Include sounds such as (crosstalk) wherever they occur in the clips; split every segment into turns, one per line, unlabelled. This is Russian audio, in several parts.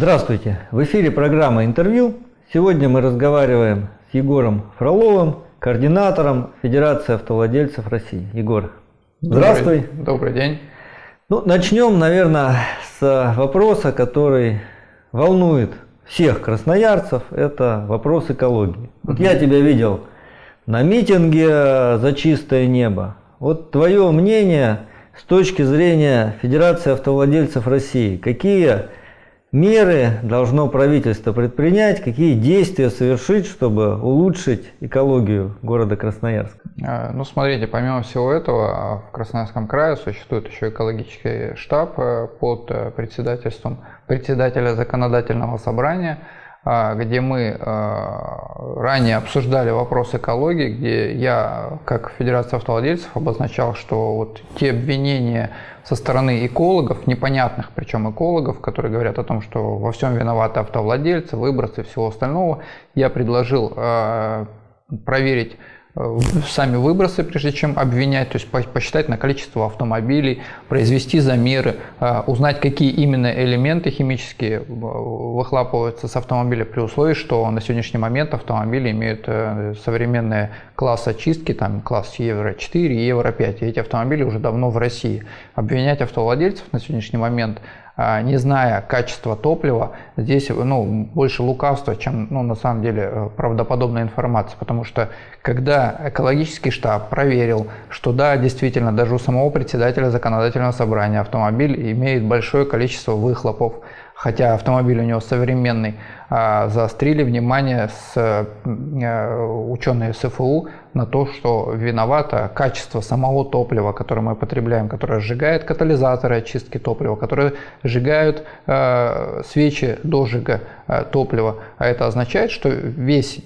Здравствуйте! В эфире программа «Интервью». Сегодня мы разговариваем с Егором Фроловым, координатором Федерации автовладельцев России. Егор, здравствуй!
Добрый, добрый день!
Ну, начнем, наверное, с вопроса, который волнует всех красноярцев. Это вопрос экологии. Вот я тебя видел на митинге за чистое небо. Вот твое мнение с точки зрения Федерации автовладельцев России. Какие меры должно правительство предпринять, какие действия совершить, чтобы улучшить экологию города Красноярск?
А, ну, смотрите, помимо всего этого, в Красноярском крае существует еще экологический штаб э, под э, председательством председателя законодательного собрания, а, где мы а, ранее обсуждали вопрос экологии, где я, как Федерация автовладельцев, обозначал, что вот те обвинения со стороны экологов, непонятных причем экологов, которые говорят о том, что во всем виноваты автовладельцы, выбросы и всего остального, я предложил а, проверить сами выбросы, прежде чем обвинять, то есть посчитать на количество автомобилей, произвести замеры, э, узнать, какие именно элементы химические э, выхлапываются с автомобиля при условии, что на сегодняшний момент автомобили имеют современные класс очистки, там класс Евро-4 и Евро-5, и эти автомобили уже давно в России. Обвинять автовладельцев на сегодняшний момент а, не зная качества топлива, здесь ну, больше лукавства, чем ну, на самом деле э, правдоподобная информация. Потому что когда экологический штаб проверил, что да, действительно, даже у самого председателя законодательного собрания автомобиль имеет большое количество выхлопов, хотя автомобиль у него современный, а, заострили внимание с э, ученые СФУ на то, что виновато качество самого топлива, которое мы потребляем, которое сжигает катализаторы очистки топлива, которые сжигают э, свечи дожига э, топлива. А это означает, что весь,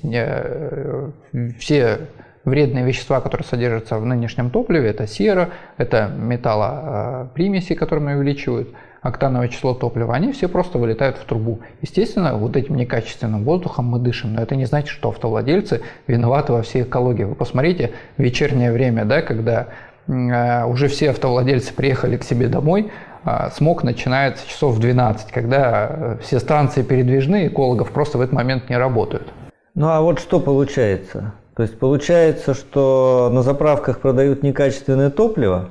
все вредные вещества, которые содержатся в нынешнем топливе, это сера, это металлопримеси, которые увеличивают октановое число топлива, они все просто вылетают в трубу. Естественно, вот этим некачественным воздухом мы дышим, но это не значит, что автовладельцы виноваты во всей экологии. Вы посмотрите, вечернее время, да, когда э, уже все автовладельцы приехали к себе домой, э, смог начинается часов в 12, когда э, все станции передвижны, экологов просто в этот момент не работают.
Ну а вот что получается? То есть получается, что на заправках продают некачественное топливо,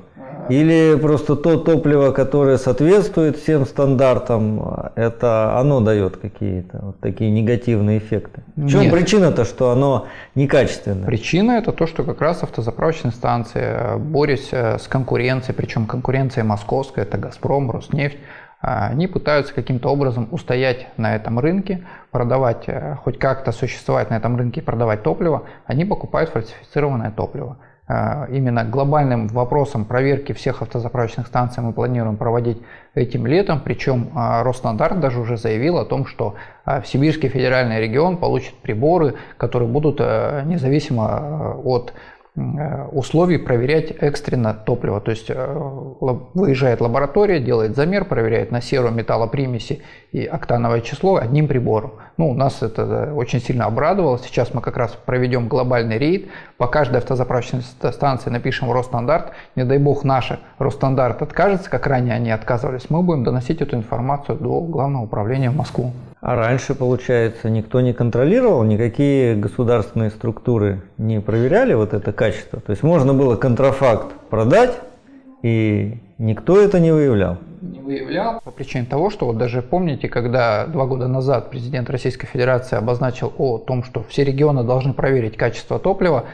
или просто то топливо, которое соответствует всем стандартам, это оно дает какие-то вот такие негативные эффекты? В чем причина-то, что оно некачественное?
Причина это то, что как раз автозаправочные станции, э, борясь э, с конкуренцией, причем конкуренция московская, это «Газпром», «Роснефть», э, они пытаются каким-то образом устоять на этом рынке, продавать, хоть как-то существовать на этом рынке и продавать топливо, они покупают фальсифицированное топливо. А, именно глобальным вопросом проверки всех автозаправочных станций мы планируем проводить этим летом. Причем а, Росстандарт даже уже заявил о том, что а, Сибирский федеральный регион получит приборы, которые будут независимо от условий проверять экстренно топливо. То есть э, выезжает лаборатория, делает замер, проверяет на серу металлопримеси и октановое число одним прибором. Ну, нас это э, очень сильно обрадовало. Сейчас мы как раз проведем глобальный рейд. По каждой автозаправочной станции напишем Росстандарт. Не дай бог наш Росстандарт откажется, как ранее они отказывались. Мы будем доносить эту информацию до Главного управления в Москву.
А раньше, получается, никто не контролировал, никакие государственные структуры не проверяли вот это качество. То есть можно было контрафакт продать, и никто это не выявлял.
Не выявлял по причине того, что вот даже помните, когда два года назад президент Российской Федерации обозначил о том, что все регионы должны проверить качество топлива,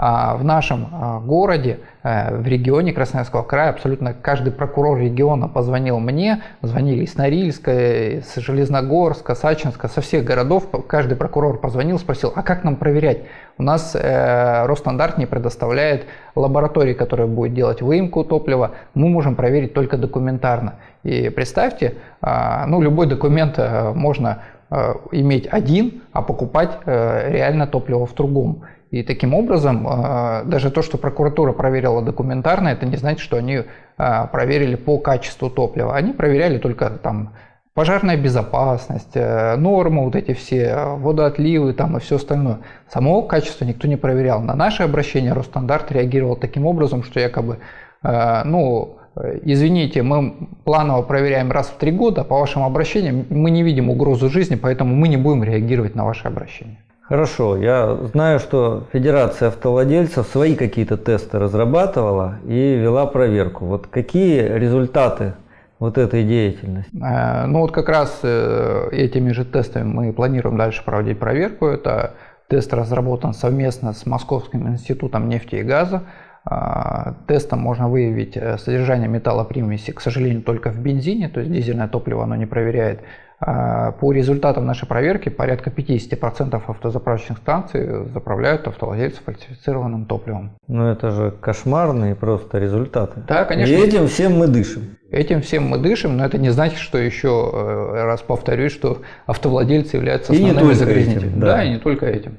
в нашем а, городе, э, в регионе Красноярского края, абсолютно каждый прокурор региона позвонил мне, звонили из Норильска, из Железногорска, Сачинска, со всех городов, каждый прокурор позвонил, спросил, а как нам проверять? У нас э, Росстандарт не предоставляет лаборатории, которая будет делать выемку топлива, мы можем проверить только документарно. И представьте, э, ну любой документ э, можно э, иметь один, а покупать реально топливо в другом. И таким образом, а, даже то, что прокуратура проверила документарно, это не значит, что они а, проверили по качеству топлива. Они проверяли только там пожарная безопасность, э, нормы, вот эти все, водоотливы там и все остальное. Самого качества никто не проверял. На наше обращение Росстандарт реагировал таким образом, что якобы, э, ну, извините, мы планово проверяем раз в три года, по вашим обращениям мы не видим угрозу жизни, поэтому мы не будем реагировать на ваши обращения.
Хорошо, я знаю, что Федерация автовладельцев свои какие-то тесты разрабатывала и вела проверку. Вот какие результаты вот этой деятельности?
Э, ну вот как раз э, этими же тестами мы планируем дальше проводить проверку. Это тест разработан совместно с Московским институтом нефти и газа. Э, тестом можно выявить содержание металлопримеси, к сожалению, только в бензине, то есть дизельное топливо оно не проверяет. А, по результатам нашей проверки порядка 50% автозаправочных станций заправляют автовладельцев фальсифицированным топливом.
Ну это же кошмарные просто результаты.
Да, конечно.
И этим всем мы дышим.
Этим всем мы дышим, но это не значит, что еще э, раз повторюсь, что автовладельцы являются основными загрязнителями. Да. да, и не только этим.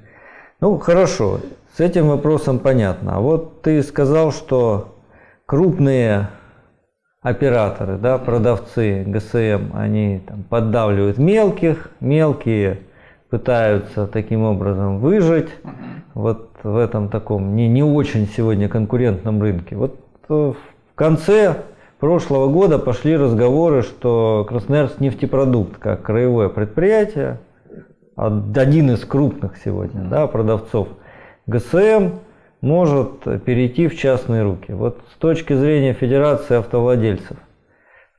Ну хорошо, с этим вопросом понятно. А вот ты сказал, что крупные операторы, да, продавцы ГСМ, они там, поддавливают мелких, мелкие пытаются таким образом выжить. Вот в этом таком не, не очень сегодня конкурентном рынке. Вот э, в конце прошлого года пошли разговоры, что Красноярск нефтепродукт как краевое предприятие, один из крупных сегодня да, продавцов ГСМ, может перейти в частные руки. Вот с точки зрения Федерации автовладельцев,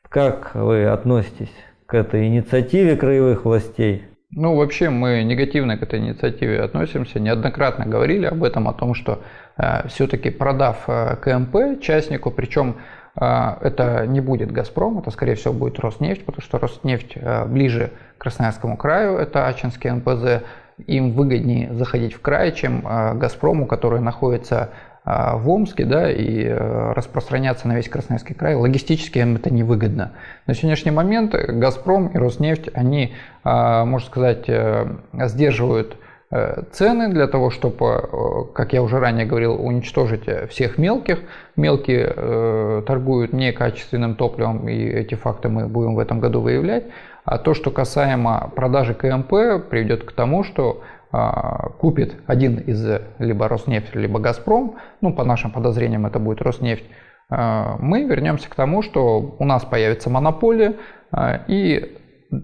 как вы относитесь к этой инициативе краевых властей?
Ну, вообще мы негативно к этой инициативе относимся. Неоднократно говорили об этом, о том, что э, все-таки продав э, КМП частнику, причем э, это не будет «Газпром», это, скорее всего, будет «Роснефть», потому что «Роснефть» э, ближе к Красноярскому краю, это Ачинский НПЗ, им выгоднее заходить в край, чем а, Газпрому, который находится а, в Омске, да, и э, распространяться на весь Красноярский край, логистически им это невыгодно. На сегодняшний момент Газпром и Роснефть, они, а, можно сказать, э, сдерживают э, цены для того, чтобы, как я уже ранее говорил, уничтожить всех мелких. Мелкие торгуют некачественным топливом, и эти факты мы будем в этом году выявлять. А то, что касаемо продажи КМП, приведет к тому, что а, купит один из либо Роснефть, либо Газпром, ну по нашим подозрениям это будет Роснефть, а, мы вернемся к тому, что у нас появится монополия а, и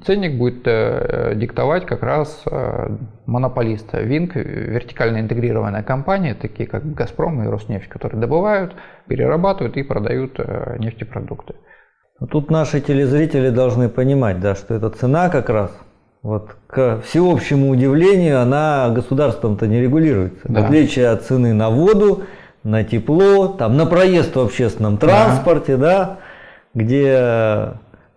ценник будет э, диктовать как раз э, монополист. Винк, вертикально интегрированная компания, такие как Газпром и Роснефть, которые добывают, перерабатывают и продают э, нефтепродукты.
Тут наши телезрители должны понимать, да, что эта цена как раз, вот, к всеобщему удивлению, она государством-то не регулируется. Да. В отличие от цены на воду, на тепло, там, на проезд в общественном транспорте, да, да где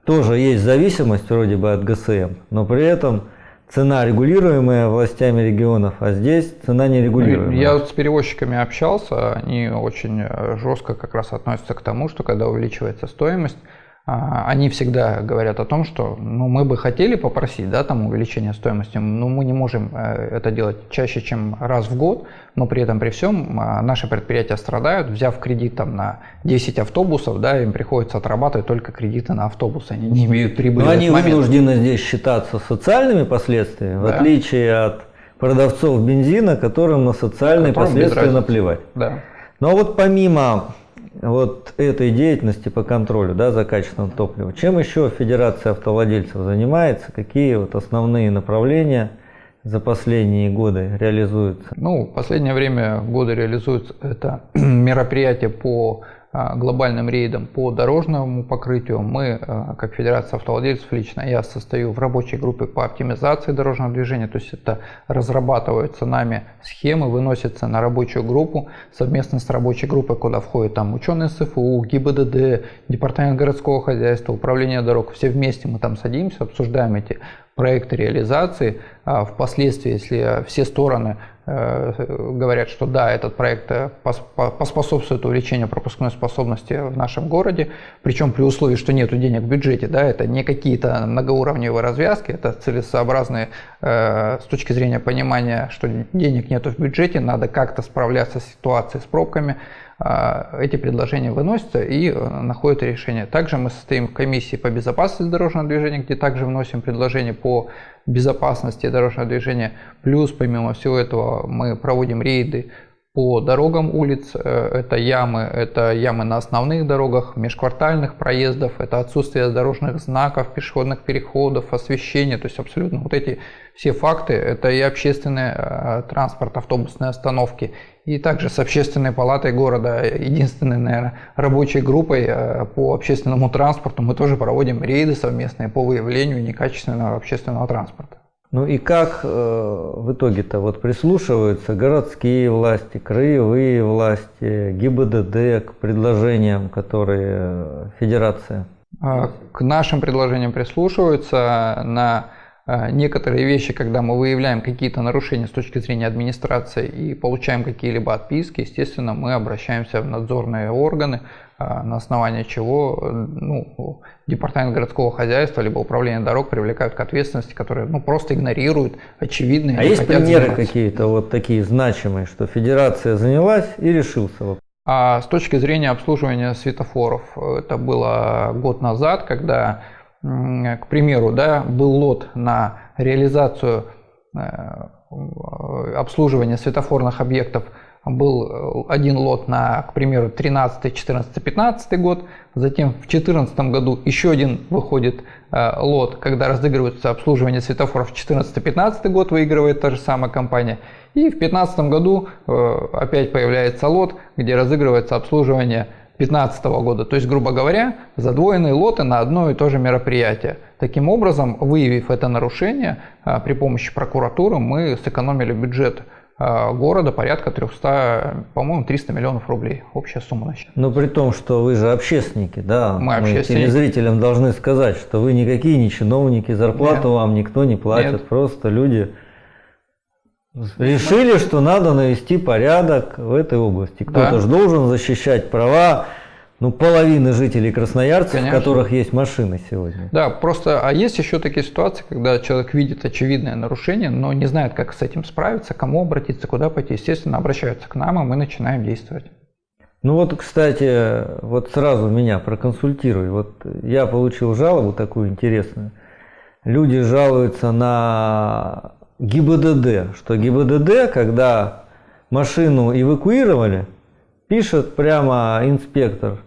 тоже есть зависимость вроде бы от ГСМ, но при этом цена регулируемая властями регионов, а здесь цена нерегулируемая.
Я с перевозчиками общался, они очень жестко как раз относятся к тому, что когда увеличивается стоимость, они всегда говорят о том, что ну, мы бы хотели попросить да, там, увеличения стоимости, но мы не можем э, это делать чаще, чем раз в год, но при этом при всем а, наши предприятия страдают, взяв кредит там, на 10 автобусов, да, им приходится отрабатывать только кредиты на автобусы, они не имеют прибыли.
Но они вынуждены здесь считаться социальными последствиями, да. в отличие от продавцов бензина, которым на социальные которым последствия наплевать.
Да.
Но вот помимо вот этой деятельности по контролю да, за качеством топлива. Чем еще Федерация автовладельцев занимается? Какие вот основные направления за последние годы реализуются?
Ну, в последнее время годы реализуются это (clears throat) мероприятия по глобальным рейдом по дорожному покрытию. Мы, а, как Федерация автовладельцев, лично я состою в рабочей группе по оптимизации дорожного движения, то есть это разрабатываются нами схемы, выносятся на рабочую группу совместно с рабочей группой, куда входят там ученые СФУ, ГИБДД, Департамент городского хозяйства, Управление дорог. Все вместе мы там садимся, обсуждаем эти проекты реализации. А впоследствии, если все стороны говорят, что да, этот проект э, поспособствует увеличению пропускной способности в нашем городе, причем при условии, что нет денег в бюджете, да, это не какие-то многоуровневые развязки, это целесообразные э, с точки зрения понимания, что денег нет в бюджете, надо как-то справляться с ситуацией с пробками, эти предложения выносятся и э, находят решение. Также мы состоим в комиссии по безопасности дорожного движения, где также вносим предложения по безопасности дорожного движения. Плюс, помимо всего этого, мы проводим рейды по дорогам улиц. Э, это ямы, это ямы на основных дорогах, межквартальных проездов, это отсутствие дорожных знаков, пешеходных переходов, освещения. То есть абсолютно вот эти все факты, это и общественный э, транспорт, автобусные остановки, и также с общественной палатой города, единственной, наверное, рабочей группой э, по общественному транспорту, мы тоже проводим рейды совместные по выявлению некачественного общественного транспорта.
Ну и как э, в итоге-то вот прислушиваются городские власти, краевые власти, ГИБДД к предложениям, которые э, Федерация?
А, к нашим предложениям прислушиваются на а, некоторые вещи, когда мы выявляем какие-то нарушения с точки зрения администрации и получаем какие-либо отписки, естественно, мы обращаемся в надзорные органы, на основании чего ну, департамент городского хозяйства либо управление дорог привлекают к ответственности, которые ну, просто игнорируют очевидные.
А есть примеры какие-то вот такие значимые, что федерация занялась и решился вопрос?
А с точки зрения обслуживания светофоров, это было год назад, когда к примеру, да, был лот на реализацию э, обслуживания светофорных объектов, был один лот на, к примеру, 13, 14, 15 год, затем в 2014 году еще один выходит э, лот, когда разыгрывается обслуживание светофоров 14-15 год, выигрывает та же самая компания, и в 2015 году э, опять появляется лот, где разыгрывается обслуживание 2015 года. То есть, грубо говоря, задвоенные лоты на одно и то же мероприятие. Таким образом, выявив это нарушение, а, при помощи прокуратуры мы сэкономили бюджет города порядка 300, по-моему, 300 миллионов рублей. Общая сумма на счет.
Но при том, что вы же общественники, да?
Мы, мы
телезрителям должны сказать, что вы никакие не чиновники, зарплату Нет. вам никто не платит, Нет. просто люди Решили, что надо навести порядок в этой области. Кто-то да. же должен защищать права ну, половины жителей Красноярца, Конечно. у которых есть машины сегодня.
Да, просто, а есть еще такие ситуации, когда человек видит очевидное нарушение, но не знает, как с этим справиться, кому обратиться, куда пойти. Естественно, обращаются к нам, и мы начинаем действовать.
Ну вот, кстати, вот сразу меня проконсультируй. Вот я получил жалобу такую интересную. Люди жалуются на ГИБДД, что ГИБДД, когда машину эвакуировали, пишет прямо инспектор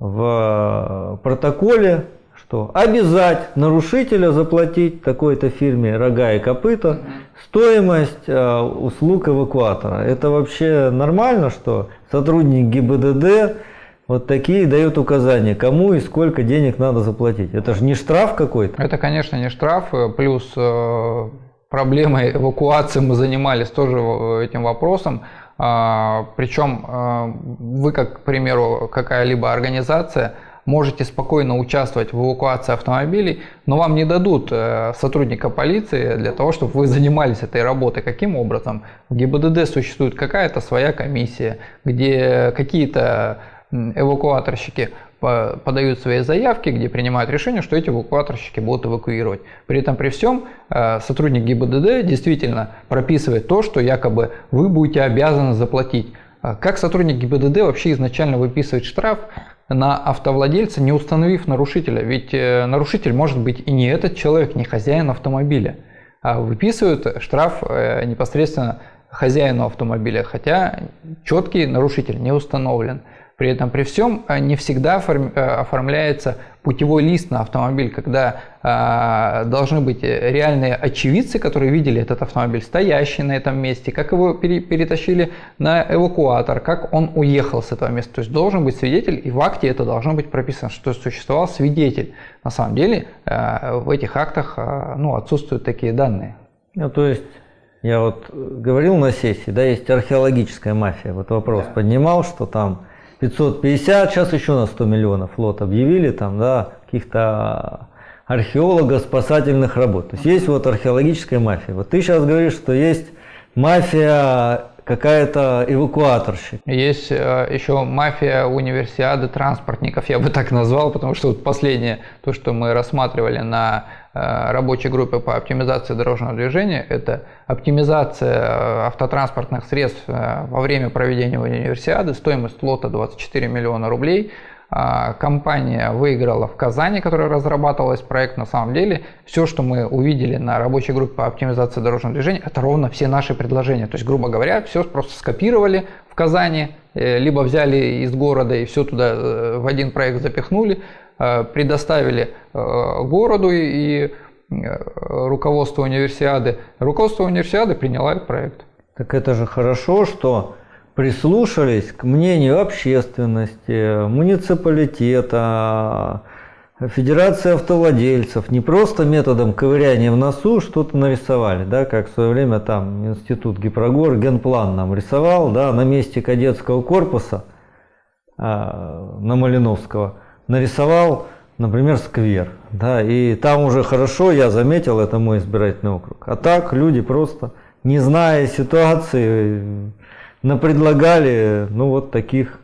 в протоколе, что обязать нарушителя заплатить такой-то фирме рога и копыта стоимость э, услуг эвакуатора. Это вообще нормально, что сотрудник ГИБДД вот такие дают указания, кому и сколько денег надо заплатить. Это же не штраф какой-то.
Это, конечно, не штраф, э, плюс э, проблемой эвакуации мы занимались тоже этим вопросом. А, Причем а, вы, как, к примеру, какая-либо организация, можете спокойно участвовать в эвакуации автомобилей, но вам не дадут э, сотрудника полиции для того, чтобы вы занимались этой работой. Каким образом? В ГИБДД существует какая-то своя комиссия, где какие-то эвакуаторщики подают свои заявки, где принимают решение, что эти эвакуаторщики будут эвакуировать. При этом при всем э, сотрудник ГИБДД действительно прописывает то, что якобы вы будете обязаны заплатить. А как сотрудник ГИБДД вообще изначально выписывает штраф на автовладельца, не установив нарушителя? Ведь э, нарушитель может быть и не этот человек, не хозяин автомобиля. А выписывают штраф э, непосредственно хозяину автомобиля, хотя четкий нарушитель не установлен. При этом при всем э, не всегда э, оформляется путевой лист на автомобиль, когда э, должны быть реальные очевидцы, которые видели этот автомобиль стоящий на этом месте, как его перетащили на эвакуатор, как он уехал с этого места. То есть должен быть свидетель, и в акте это должно быть прописано, что существовал свидетель. На самом деле в этих актах ну, отсутствуют такие данные.
Ну, то есть я вот говорил на сессии, да, есть археологическая мафия. Вот вопрос да. поднимал, что там 550, сейчас еще на 100 миллионов флот объявили, там, да, каких-то археологов, спасательных работ. То есть есть вот археологическая мафия. Вот ты сейчас говоришь, что есть мафия какая-то эвакуаторщик.
Есть э, еще мафия универсиады транспортников, я бы так назвал, потому что вот последнее, то, что мы рассматривали на рабочей группы по оптимизации дорожного движения. Это оптимизация э, автотранспортных средств э, во время проведения универсиады. Стоимость лота 24 миллиона рублей. компания выиграла в Казани, которая разрабатывалась проект. На самом деле, все, что мы увидели на рабочей группе по оптимизации дорожного движения, это ровно все наши предложения. То есть, грубо говоря, все просто скопировали в Казани, э, либо взяли из города и все туда э, в один проект запихнули, э, предоставили городу и руководству универсиады. Руководство универсиады приняло этот проект.
Так это же хорошо, что прислушались к мнению общественности, муниципалитета, Федерации автовладельцев, не просто методом ковыряния в носу что-то нарисовали, да, как в свое время там институт Гипрогор генплан нам рисовал, да, на месте кадетского корпуса а, на Малиновского нарисовал, например, сквер, да, и там уже хорошо, я заметил, это мой избирательный округ. А так люди просто, не зная ситуации, напредлагали, ну, вот таких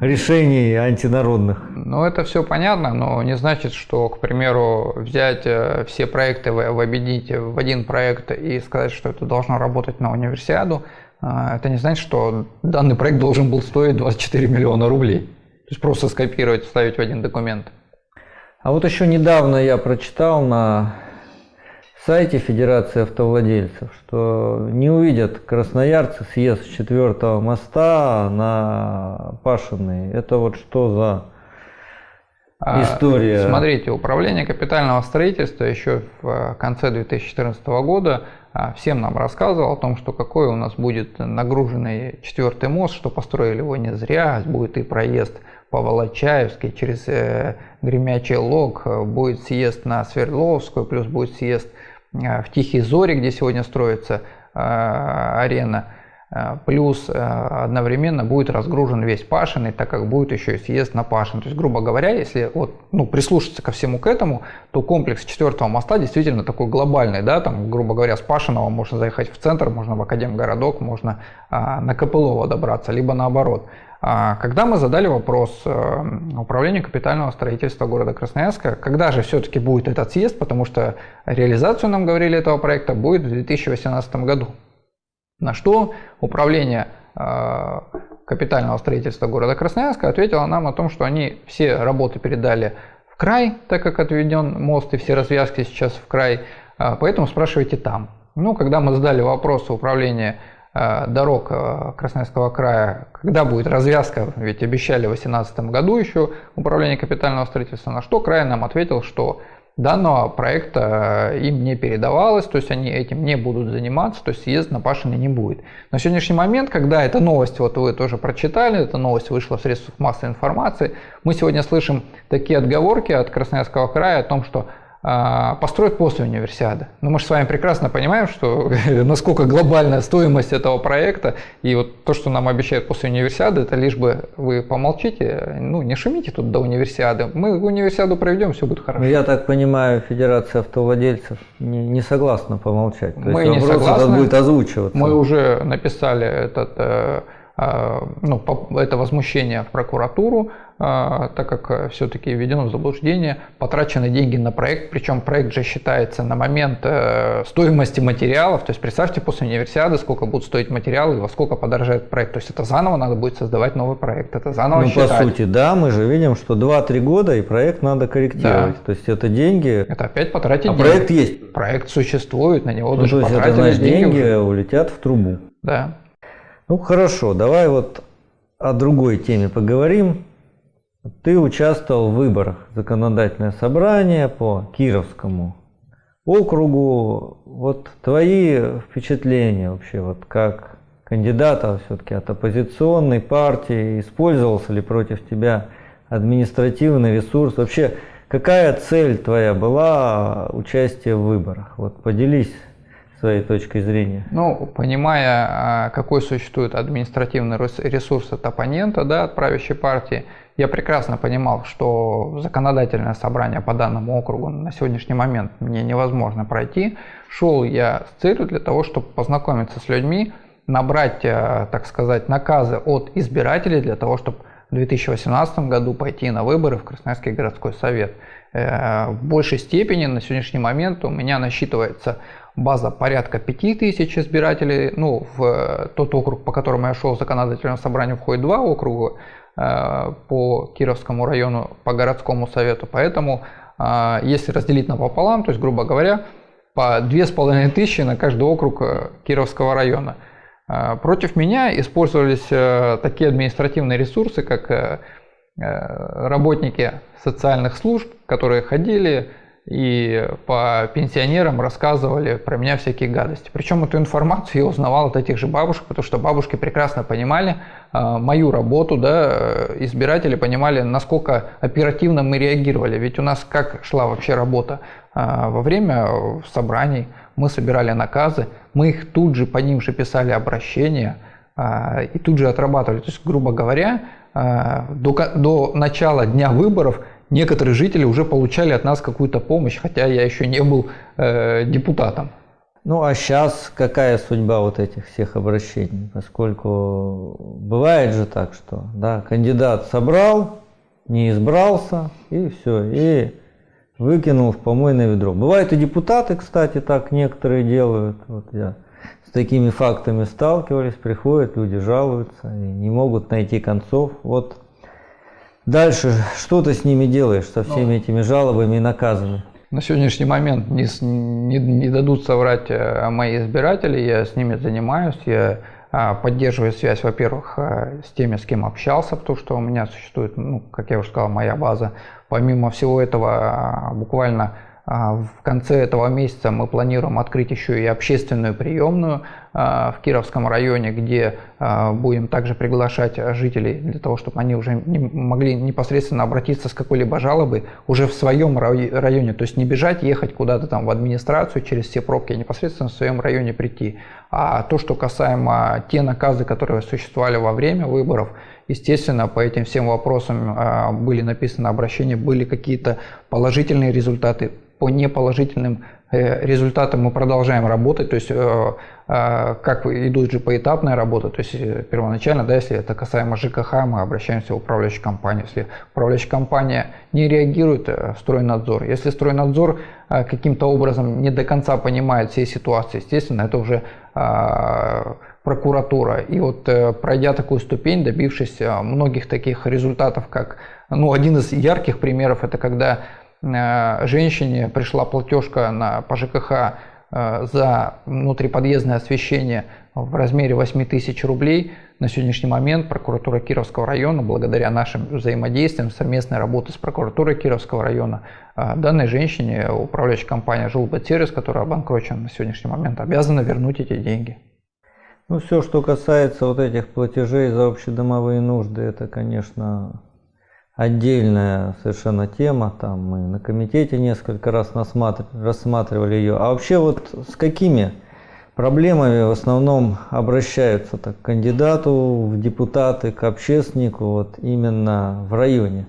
решений антинародных.
Ну, это все понятно, но не значит, что, к примеру, взять э, все проекты, объединить в один проект и сказать, что это должно работать на универсиаду, э, это не значит, что данный проект должен был стоить 24 миллиона рублей. То есть просто скопировать, вставить в один документ.
А вот еще недавно я прочитал на сайте Федерации автовладельцев, что не увидят красноярцы съезд четвертого моста на Пашиной. Это вот что за история?
Смотрите, управление капитального строительства еще в э, конце 2014 года а, всем нам рассказывал о том, что какой у нас будет нагруженный четвертый мост, что построили его не зря, будет и проезд по Волочаевской через э, Гремячий Лог, э, будет съезд на Свердловскую, плюс будет съезд в Тихие Зори, где сегодня строится арена, плюс одновременно будет разгружен весь Пашиный, так как будет еще и съезд на Пашин. То есть, грубо говоря, если вот, ну, прислушаться ко всему к этому, то комплекс четвертого моста действительно такой глобальный, да, там, грубо говоря, с Пашиного можно заехать в центр, можно в Академгородок, можно а, на Копылово добраться, либо наоборот. А, когда мы задали вопрос э, управлению капитального строительства города Красноярска, когда же все-таки будет этот съезд, потому что реализацию нам говорили этого проекта будет в 2018 году. На что управление э, капитального строительства города Красноярска ответило нам о том, что они все работы передали в край, так как отведен мост и все развязки сейчас в край, а, поэтому спрашивайте там. Ну, когда мы задали вопрос управления Э, дорог э, Красноярского края, когда будет развязка, ведь обещали в 2018 году еще управление капитального строительства, на что край нам ответил, что данного проекта э, им не передавалось, то есть они этим не будут заниматься, то есть съезд на Пашине не будет. На сегодняшний момент, когда эта новость, вот вы тоже прочитали, эта новость вышла в средствах массовой информации, мы сегодня слышим такие отговорки от Красноярского края о том, что построят после универсиады. Но мы же с вами прекрасно понимаем, что (laughs) насколько глобальная стоимость этого проекта, и вот то, что нам обещают после универсиады, это лишь бы вы помолчите, ну не шумите тут до универсиады. Мы универсиаду проведем, все будет хорошо.
Я так понимаю, Федерация автовладельцев не, не согласна помолчать. То
мы
есть
не согласны.
будет озвучиваться.
Мы уже написали этот э, ну, это возмущение в прокуратуру, а, так как все-таки введено в заблуждение, потрачены деньги на проект, причем проект же считается на момент э, стоимости материалов, то есть представьте после универсиады, сколько будут стоить материалы и во сколько подорожает проект, то есть это заново надо будет создавать новый проект, это заново
ну,
считать.
по сути, да, мы же видим, что 2-3 года и проект надо корректировать, да. то есть это деньги.
Это опять потратить а
деньги. проект есть.
Проект существует, на него
ну,
даже
то есть
потратили
это, значит, деньги.
деньги
улетят в трубу.
Да.
Ну хорошо, давай вот о другой теме поговорим. Ты участвовал в выборах законодательное собрание по Кировскому округу. Вот твои впечатления вообще, вот как кандидата все-таки от оппозиционной партии, использовался ли против тебя административный ресурс? Вообще, какая цель твоя была участия в выборах? Вот поделись своей точкой зрения?
Ну, понимая, а, какой существует административный ресурс от оппонента, да, от правящей партии, я прекрасно понимал, что законодательное собрание по данному округу на сегодняшний момент мне невозможно пройти. Шел я с целью для того, чтобы познакомиться с людьми, набрать, э, так сказать, наказы от избирателей для того, чтобы в 2018 году пойти на выборы в Красноярский городской совет. Э, в большей степени на сегодняшний момент у меня насчитывается база порядка 5000 избирателей. Ну, в тот округ, по которому я шел в законодательное собрание, входит два округа. по Кировскому району, по городскому совету. Поэтому, если разделить напополам, то есть, грубо говоря, по 2500 на каждый округ Кировского района. Против меня использовались такие административные ресурсы, как работники социальных служб, которые ходили, и по пенсионерам рассказывали про меня всякие гадости. Причем эту информацию я узнавал от этих же бабушек, потому что бабушки прекрасно понимали э, мою работу, да, избиратели понимали, насколько оперативно мы реагировали. Ведь у нас как шла вообще работа? Э, во время собраний мы собирали наказы, мы их тут же по ним же писали обращения э, и тут же отрабатывали. То есть, грубо говоря, э, до, до начала дня выборов – некоторые жители уже получали от нас какую-то помощь, хотя я еще не был э, депутатом.
Ну а сейчас какая судьба вот этих всех обращений? Поскольку бывает же так, что да, кандидат собрал, не избрался, и все, и выкинул в помойное ведро. Бывают и депутаты, кстати, так некоторые делают. Вот я с такими фактами сталкивались, приходят, люди жалуются и не могут найти концов. Вот Дальше что ты с ними делаешь, со всеми ну, этими жалобами и наказами?
На сегодняшний момент не, не, не дадут соврать э, мои избиратели, я с ними занимаюсь, я а, поддерживаю связь, во-первых, э, с теми, с кем общался, потому что у меня существует, ну, как я уже сказал, моя база. Помимо всего этого, а, буквально в конце этого месяца мы планируем открыть еще и общественную приемную а, в Кировском районе, где а, будем также приглашать жителей для того, чтобы они уже могли непосредственно обратиться с какой-либо жалобой уже в своем районе. То есть не бежать, ехать куда-то там в администрацию через все пробки, а непосредственно в своем районе прийти. А то, что касаемо те наказы, которые существовали во время выборов, Естественно, по этим всем вопросам были написаны обращения, были какие-то положительные результаты, по неположительным э, результатам мы продолжаем работать, то есть э, э, как идут же поэтапная работа, то есть первоначально, да, если это касаемо ЖКХ, мы обращаемся в управляющую компанию, если управляющая компания не реагирует, стройнадзор, если стройнадзор каким-то образом не до конца понимает все ситуации, естественно, это уже прокуратура. И вот пройдя такую ступень, добившись многих таких результатов, как, ну, один из ярких примеров, это когда Э, женщине пришла платежка на, по ЖКХ э, за внутриподъездное освещение в размере 8 тысяч рублей. На сегодняшний момент прокуратура Кировского района, благодаря нашим взаимодействиям, совместной работы с прокуратурой Кировского района, э, данной женщине управляющая компания «Жилбатсервис», которая обанкрочена на сегодняшний момент, обязана вернуть эти деньги.
Ну, все, что касается вот этих платежей за общедомовые нужды, это, конечно, отдельная совершенно тема, там мы на комитете несколько раз рассматривали ее. А вообще вот с какими проблемами в основном обращаются так, к кандидату в депутаты, к общественнику вот именно в районе?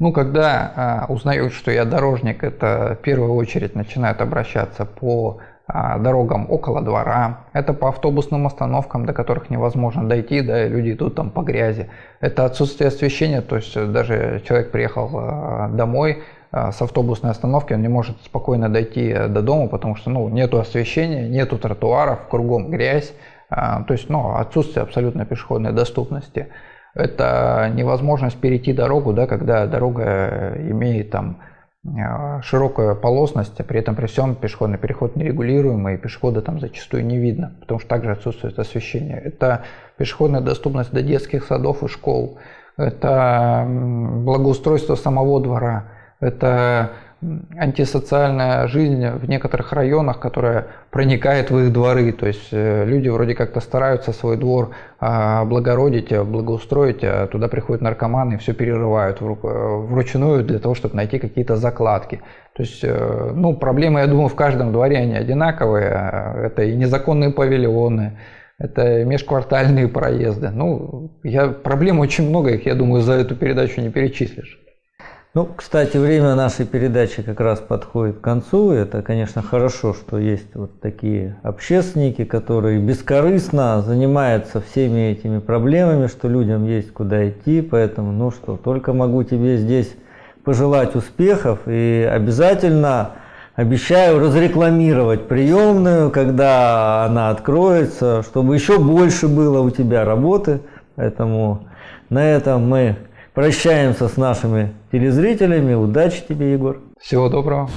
Ну, когда а, узнают, что я дорожник, это в первую очередь начинают обращаться по дорогам около двора, это по автобусным остановкам, до которых невозможно дойти, да, люди идут там по грязи. Это отсутствие освещения, то есть даже человек приехал а, домой а, с автобусной остановки, он не может спокойно дойти до дома, потому что ну, нету освещения, нету тротуаров, кругом грязь, то есть ну, отсутствие абсолютно пешеходной доступности. Это невозможность перейти дорогу, да, когда дорога имеет там Э, широкая полосность, а при этом при всем пешеходный переход нерегулируемый, и пешехода там зачастую не видно, потому что также отсутствует освещение. Это пешеходная доступность до детских садов и школ, это благоустройство самого двора, это антисоциальная жизнь в некоторых районах, которая проникает в их дворы. То есть э, люди вроде как-то стараются свой двор облагородить, благоустроить, а туда приходят наркоманы и все перерывают вручную для того, чтобы найти какие-то закладки. То есть, э, ну, проблемы, я думаю, в каждом дворе они одинаковые. Это и незаконные павильоны, это межквартальные проезды. Ну, я, проблем очень много, их, я думаю, за эту передачу не перечислишь.
Ну, кстати, время нашей передачи как раз подходит к концу. Это, конечно, хорошо, что есть вот такие общественники, которые бескорыстно занимаются всеми этими проблемами, что людям есть куда идти. Поэтому, ну что, только могу тебе здесь пожелать успехов и обязательно обещаю разрекламировать приемную, когда она откроется, чтобы еще больше было у тебя работы. Поэтому На этом мы прощаемся с нашими телезрителями. Удачи тебе, Егор.
Всего доброго.